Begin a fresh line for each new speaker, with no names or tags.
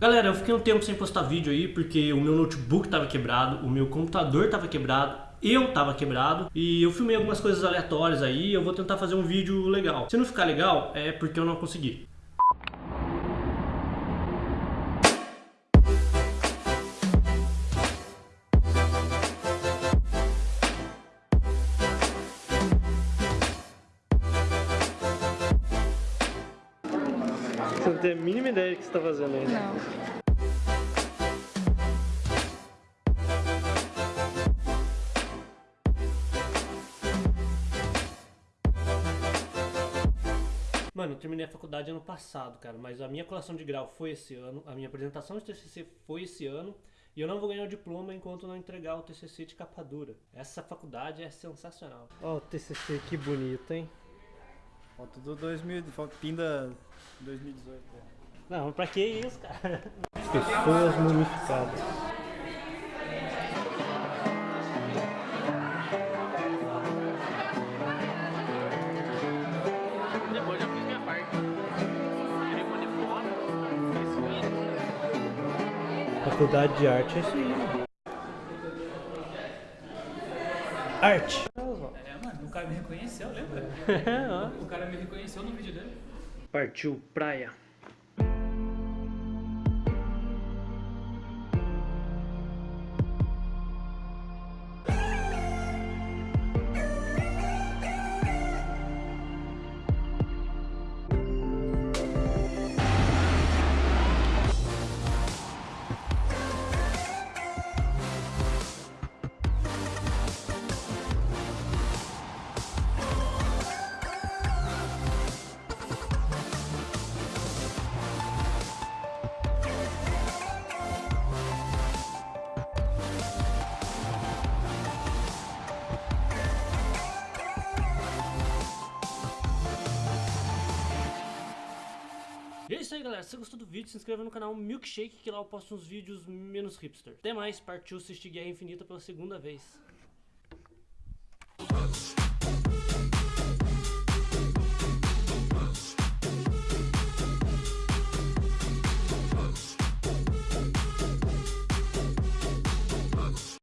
Galera, eu fiquei um tempo sem postar vídeo aí porque o meu notebook tava quebrado, o meu computador tava quebrado, eu tava quebrado e eu filmei algumas coisas aleatórias aí eu vou tentar fazer um vídeo legal. Se não ficar legal, é porque eu não consegui. Você não tem a mínima ideia do que você está fazendo aí.
Não.
Mano, eu terminei a faculdade ano passado, cara, mas a minha colação de grau foi esse ano, a minha apresentação de TCC foi esse ano, e eu não vou ganhar o diploma enquanto não entregar o TCC de capa dura. Essa faculdade é sensacional. Ó, o TCC que bonito, hein?
Ó, tudo 2000, pinda 2018.
Não, mas pra que isso, cara? Pessoas mumificadas.
Depois eu fiz minha parte. Foto,
Faculdade de arte é isso aí. Arte.
Mano, o cara me reconheceu, lembra? O cara me reconheceu no vídeo dele.
Partiu praia. E é isso aí galera, se você gostou do vídeo, se inscreva no canal Milkshake que lá eu posto uns vídeos menos hipster. Até mais, partiu assistir Guerra Infinita pela segunda vez.